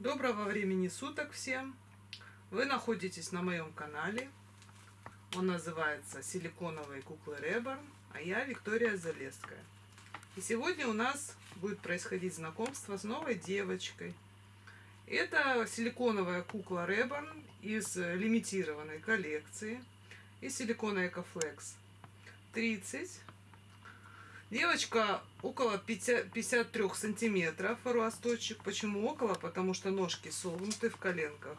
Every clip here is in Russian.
Доброго времени суток всем! Вы находитесь на моем канале. Он называется «Силиконовые куклы Реборн», а я Виктория Залеская. И сегодня у нас будет происходить знакомство с новой девочкой. Это силиконовая кукла Реборн из лимитированной коллекции из силикона Экофлекс 30 Девочка около 50, 53 сантиметров росточек. Почему около? Потому что ножки согнуты в коленках.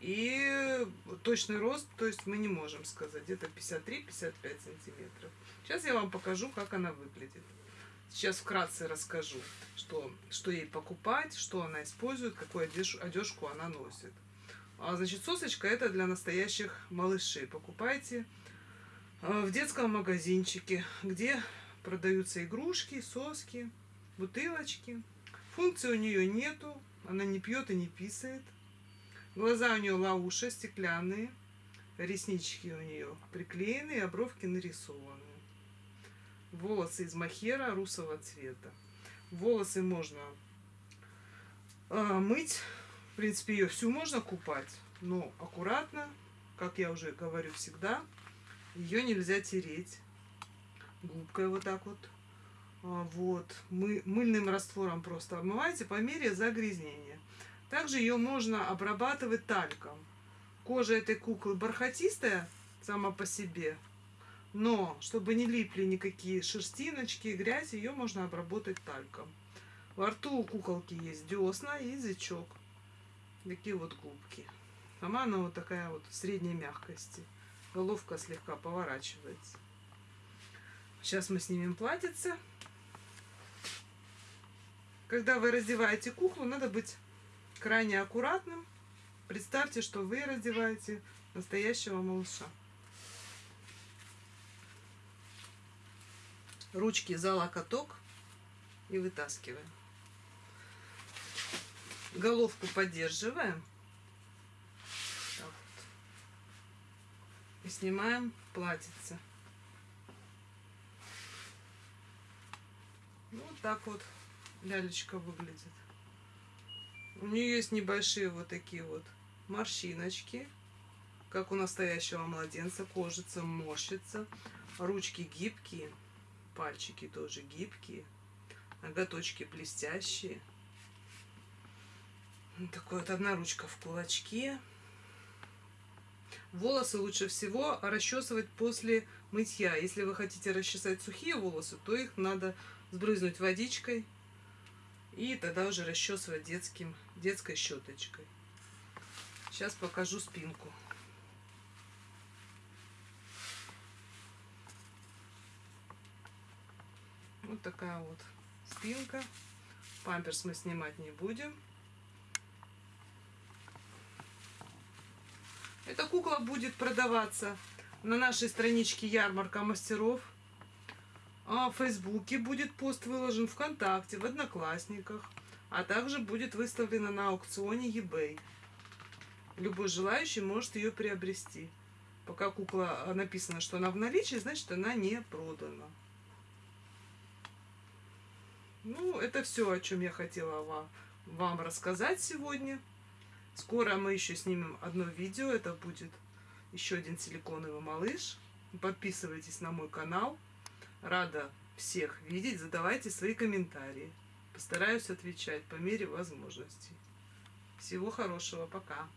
И точный рост, то есть мы не можем сказать, где-то 53-55 сантиметров. Сейчас я вам покажу, как она выглядит. Сейчас вкратце расскажу, что, что ей покупать, что она использует, какую одежду, одежку она носит. А, значит, сосочка это для настоящих малышей. Покупайте а, в детском магазинчике, где продаются игрушки, соски, бутылочки. Функции у нее нету, она не пьет и не писает. Глаза у нее лауша, стеклянные, реснички у нее приклеены, а бровки нарисованы. Волосы из махера русого цвета. Волосы можно э, мыть, в принципе, ее всю можно купать, но аккуратно, как я уже говорю всегда, ее нельзя тереть губкой вот так вот. А, вот. Мы, мыльным раствором просто обмываете по мере загрязнения. Также ее можно обрабатывать тальком. Кожа этой куклы бархатистая сама по себе. Но, чтобы не липли никакие шерстиночки, грязь, ее можно обработать тальком. Во рту у куколки есть десна язычок. Такие вот губки. Сама она вот такая вот средней мягкости. Головка слегка поворачивается. Сейчас мы снимем платьице. Когда вы раздеваете куклу, надо быть крайне аккуратным. Представьте, что вы раздеваете настоящего малыша. Ручки за локоток и вытаскиваем. Головку поддерживаем. Вот. И снимаем платьице. Вот так вот лялечка выглядит. У нее есть небольшие вот такие вот морщиночки, как у настоящего младенца. Кожица морщится, ручки гибкие, пальчики тоже гибкие, ноготочки блестящие. Такой вот одна ручка в кулачке. Волосы лучше всего расчесывать после мытья. Если вы хотите расчесать сухие волосы, то их надо сбрызнуть водичкой и тогда уже расчесывать детским, детской щеточкой. Сейчас покажу спинку. Вот такая вот спинка. Памперс мы снимать не будем. Эта кукла будет продаваться на нашей страничке Ярмарка мастеров. А в Фейсбуке будет пост выложен ВКонтакте, в Одноклассниках, а также будет выставлена на аукционе eBay. Любой желающий может ее приобрести. Пока кукла а, написано, что она в наличии, значит она не продана. Ну, это все, о чем я хотела вам, вам рассказать сегодня. Скоро мы еще снимем одно видео. Это будет еще один силиконовый малыш. Подписывайтесь на мой канал. Рада всех видеть. Задавайте свои комментарии. Постараюсь отвечать по мере возможностей. Всего хорошего. Пока.